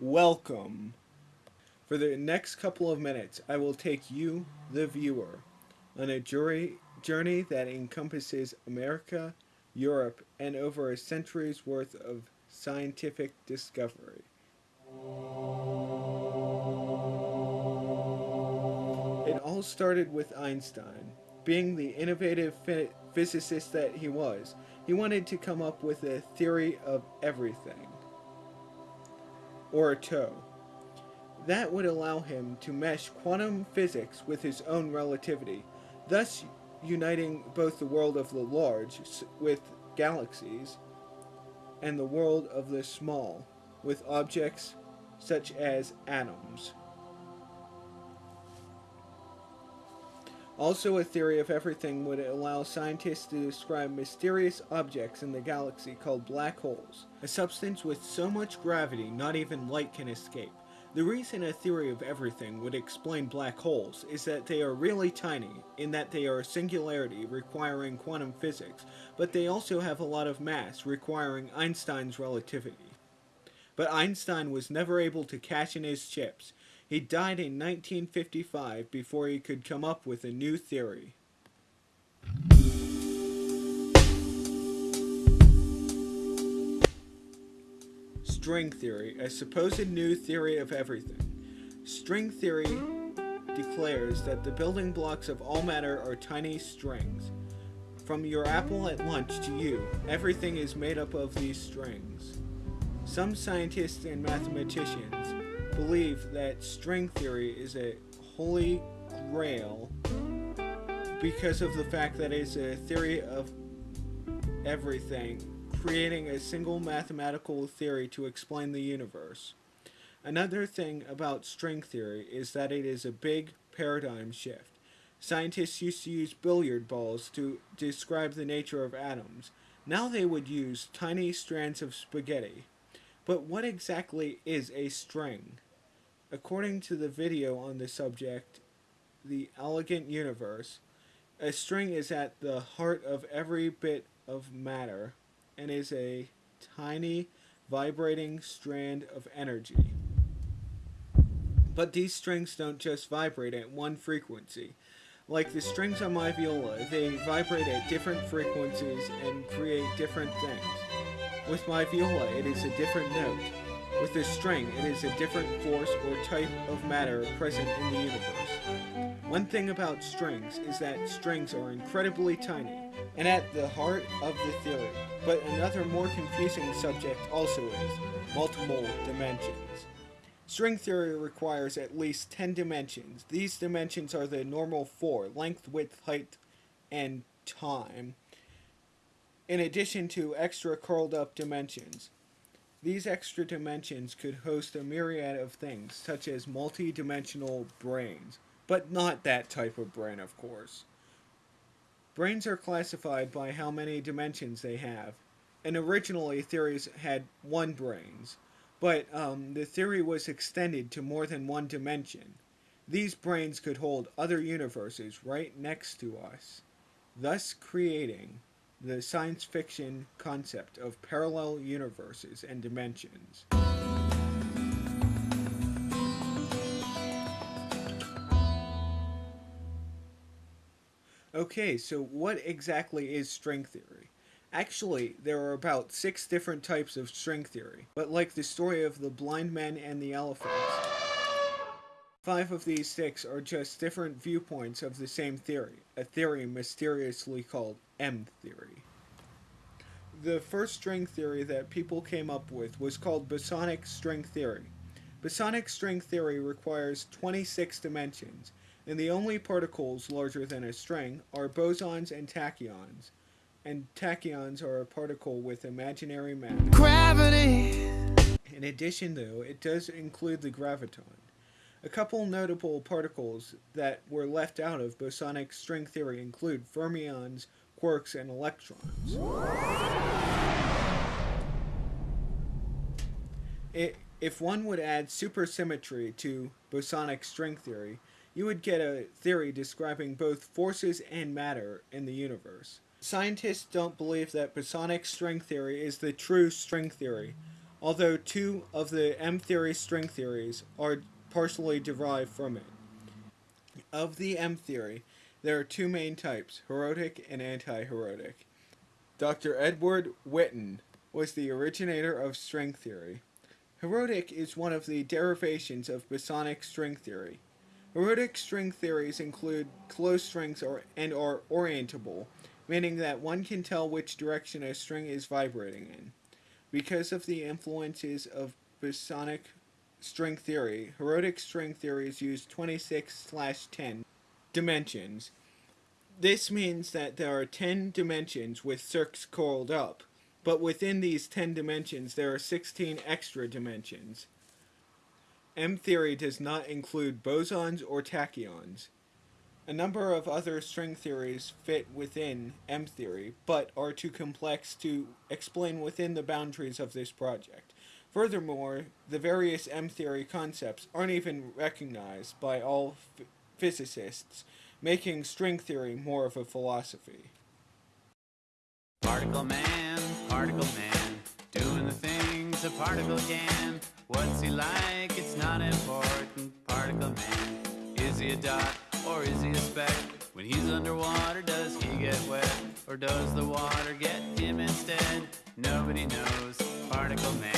Welcome. For the next couple of minutes, I will take you, the viewer, on a jury, journey that encompasses America, Europe, and over a century's worth of scientific discovery. It all started with Einstein. Being the innovative physicist that he was, he wanted to come up with a theory of everything, or a TOE. That would allow him to mesh quantum physics with his own relativity, thus uniting both the world of the large with galaxies and the world of the small with objects such as atoms. Also, a theory of everything would allow scientists to describe mysterious objects in the galaxy called black holes, a substance with so much gravity not even light can escape. The reason a theory of everything would explain black holes is that they are really tiny, in that they are a singularity requiring quantum physics, but they also have a lot of mass requiring Einstein's relativity. But Einstein was never able to cash in his chips. He died in 1955 before he could come up with a new theory. String theory, a supposed new theory of everything. String theory declares that the building blocks of all matter are tiny strings. From your apple at lunch to you, everything is made up of these strings. Some scientists and mathematicians believe that string theory is a holy grail because of the fact that it's a theory of everything creating a single mathematical theory to explain the universe. Another thing about string theory is that it is a big paradigm shift. Scientists used to use billiard balls to describe the nature of atoms. Now they would use tiny strands of spaghetti. But what exactly is a string? According to the video on the subject, The Elegant Universe, a string is at the heart of every bit of matter and is a tiny vibrating strand of energy. But these strings don't just vibrate at one frequency. Like the strings on my viola, they vibrate at different frequencies and create different things. With my viola, it is a different note. With this string, it is a different force or type of matter present in the universe. One thing about strings is that strings are incredibly tiny, and at the heart of the theory. But another more confusing subject also is multiple dimensions. String theory requires at least 10 dimensions. These dimensions are the normal four, length, width, height, and time, in addition to extra curled up dimensions. These extra dimensions could host a myriad of things, such as multi-dimensional branes, but not that type of brain, of course. Branes are classified by how many dimensions they have, and originally theories had one branes, but um, the theory was extended to more than one dimension. These branes could hold other universes right next to us, thus creating the science fiction concept of parallel universes and dimensions. Okay, so what exactly is string theory? Actually, there are about six different types of string theory, but like the story of the blind men and the elephants, five of these six are just different viewpoints of the same theory, a theory mysteriously called M-theory. The first string theory that people came up with was called bosonic string theory. Bosonic string theory requires 26 dimensions, and the only particles larger than a string are bosons and tachyons. And tachyons are a particle with imaginary mass. Gravity! In addition, though, it does include the graviton. A couple notable particles that were left out of bosonic string theory include fermions, quarks, and electrons. It, if one would add supersymmetry to bosonic string theory, you would get a theory describing both forces and matter in the universe. Scientists don't believe that bosonic string theory is the true string theory, although two of the M theory string theories are partially derived from it. Of the M theory, there are two main types, Heterotic and anti-Heroic. Dr. Edward Witten was the originator of string theory. Heterotic is one of the derivations of bosonic string theory. Heterotic string theories include closed strings or, and are orientable, meaning that one can tell which direction a string is vibrating in. Because of the influences of bosonic string theory, Heterotic string theories use 26 10 dimensions. This means that there are 10 dimensions with circs coiled up, but within these 10 dimensions there are 16 extra dimensions. M theory does not include bosons or tachyons. A number of other string theories fit within M theory, but are too complex to explain within the boundaries of this project. Furthermore, the various M theory concepts aren't even recognized by all physicists, making string theory more of a philosophy. Particle man, particle man, doing the things a particle can. What's he like? It's not important. Particle man, is he a dot? or is he a speck? When he's underwater, does he get wet? Or does the water get him instead? Nobody knows. Particle Man.